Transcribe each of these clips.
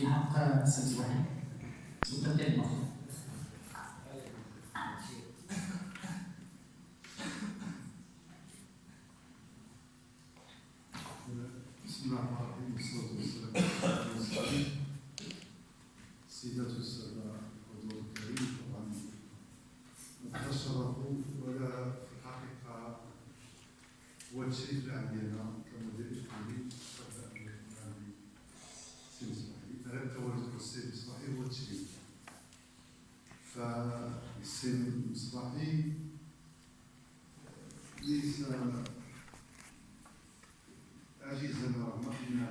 في حق سمس واحد سلطة ديال المخ بسم الله الرحمن الرحيم. والصلاة والسلام على رسول الله السيدات والسادة الحضور الكريم. طبعا الشرف ولا الحقيقة هو التشريف اللي عندنا كمدير إقليمي التواجد السي مصباحي هو التشريف. فالسي مصباحي ليس عزيزا رغم ان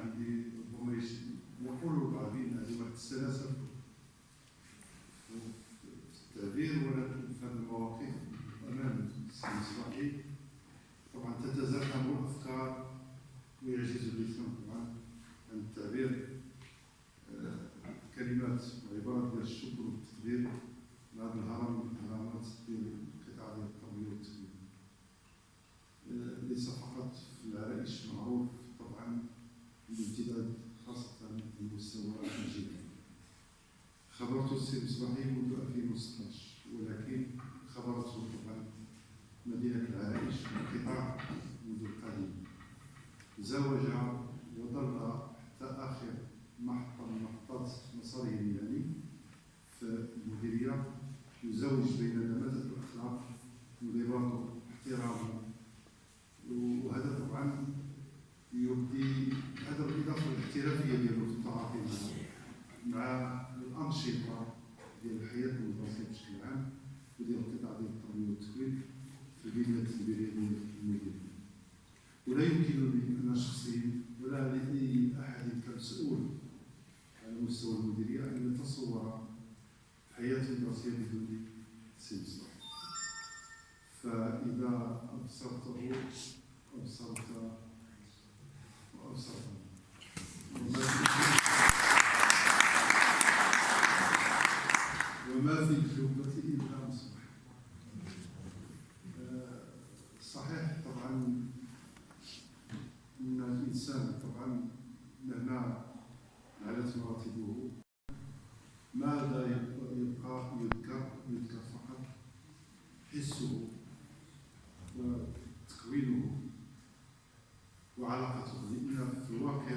كلمات وعبارات ديال الشكر والتقدير لهذا الهرم من الهرمات ديال القطاع ديال التربيه والتعليم آه، ليس فقط في العرائش معروف طبعا الامتداد خاصة على المستوى الجيل خبرت السي مصباحي منذ 2016 ولكن خبرته طبعا مدينة العرائش انقطاع منذ القديم زوج وظل حتى آخر محطة من محطات مساره المهني في المديرية يزوج بين نماذج الأخلاق انضباطه احترامه وهذا طبعا يبدي هذا بالاضافه للاحترافيه ديالو في التعاطي مع الأنشطة ديال الحياة المدرسيه بشكل عام وديال القطاع ديال التربيه والتكوين في البنيه التدبيريه ديال المدينة. ولا يمكنني أنا شخصيا ولا لأي أحد كمسؤول مستوى المديرية إن يتصور حياة المدرسيه بدون سيمسون فإذا أبصرته أبصرت وأبصرت وما في الجملة إلا مصباح آه، صحيح طبعا أن الإنسان طبعا مهما علت مراتبه ماذا يبقى يذكر يذكر فقط حسه وتكوينه وعلاقته لأن في الواقع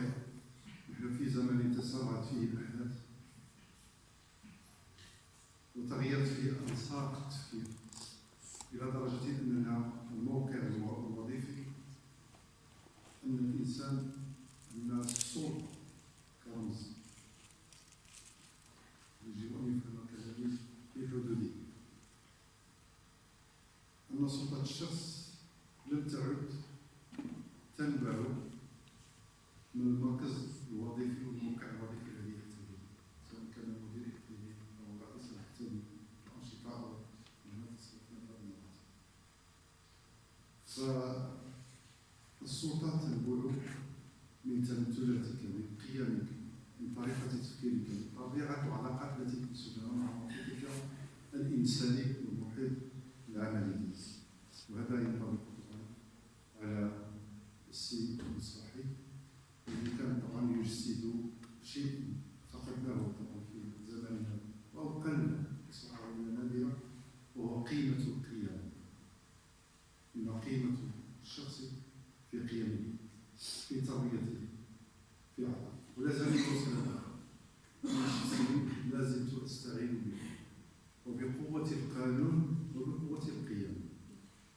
نحن في زمن تسارعت فيه الأحداث وتغيرت فيه أنساق التفكير إلى درجة أننا الموقع الوظيفي أن الإنسان أن الصوت كرمز يجب أن يفهم كذلك في حدوده الشخص لم تعد تنبع من المركز الوظيفي والموقع الوظيفي الذي يحتويه سواء كان مدير يحتويه أو رئيس يحتوي الأنشطة أو المنافس فالسلطة تنبع من تمثلاتك من قيمك من طريقة تفكيرك من طبيعة العلاقات التي تنسجها مع محيطك الإنساني والمحيط العملي وهذا ينطبق طبعا على السي المصباحي الذي كان طبعا يجسد شيء فقدناه طبعا في زماننا أو قل اصبح عندنا نادرا وهو قيمه القيم ان قيمه الشخص في قيمه في تربيته في عطائه ولا زال يوصل أنا شخصيا لا زلت أستعين به. وبقوة القانون وبقوة القيم.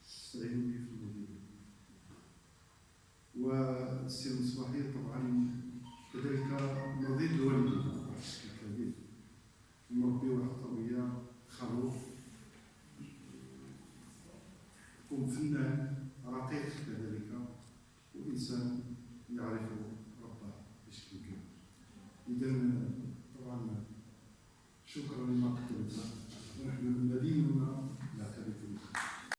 أستعين به في المدينة. والسي المصباحي طبعا كذلك نظير والدي بشكل كبير مربي واحد خلوق يكون فنان. الإنسان يعرف ربه بشكل كبير. اذا